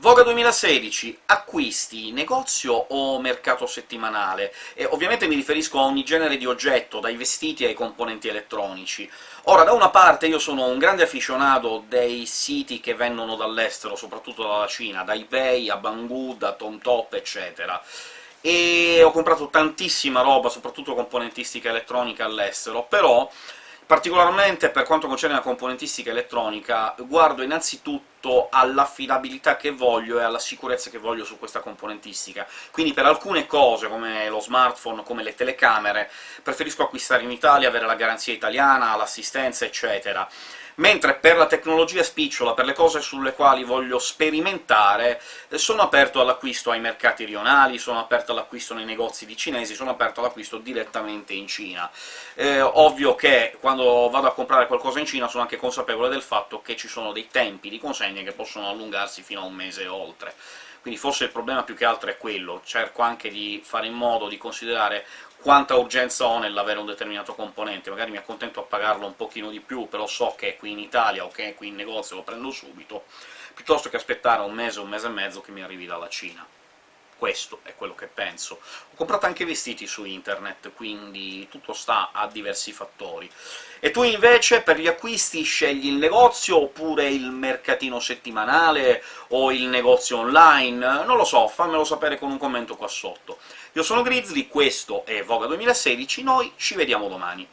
Voga 2016, acquisti negozio o mercato settimanale? E ovviamente mi riferisco a ogni genere di oggetto, dai vestiti ai componenti elettronici. Ora, da una parte io sono un grande afficionato dei siti che vengono dall'estero, soprattutto dalla Cina, da eBay a Banggood, da TomTop, eccetera, e ho comprato tantissima roba, soprattutto componentistica elettronica all'estero, però Particolarmente per quanto concerne la componentistica elettronica, guardo innanzitutto all'affidabilità che voglio e alla sicurezza che voglio su questa componentistica. Quindi per alcune cose, come lo smartphone, come le telecamere, preferisco acquistare in Italia, avere la garanzia italiana, l'assistenza, eccetera mentre per la tecnologia spicciola, per le cose sulle quali voglio sperimentare, eh, sono aperto all'acquisto ai mercati rionali, sono aperto all'acquisto nei negozi di cinesi, sono aperto all'acquisto direttamente in Cina. Eh, ovvio che quando vado a comprare qualcosa in Cina sono anche consapevole del fatto che ci sono dei tempi di consegna che possono allungarsi fino a un mese e oltre. Quindi forse il problema più che altro è quello, cerco anche di fare in modo di considerare quanta urgenza ho nell'avere un determinato componente, magari mi accontento a pagarlo un pochino di più, però so che è qui in Italia o che è qui in negozio lo prendo subito, piuttosto che aspettare un mese, un mese e mezzo che mi arrivi dalla Cina. Questo è quello che penso. Ho comprato anche vestiti su internet, quindi tutto sta a diversi fattori. E tu invece per gli acquisti scegli il negozio, oppure il mercatino settimanale, o il negozio online? Non lo so, fammelo sapere con un commento qua sotto. Io sono Grizzly, questo è Voga 2016, noi ci vediamo domani.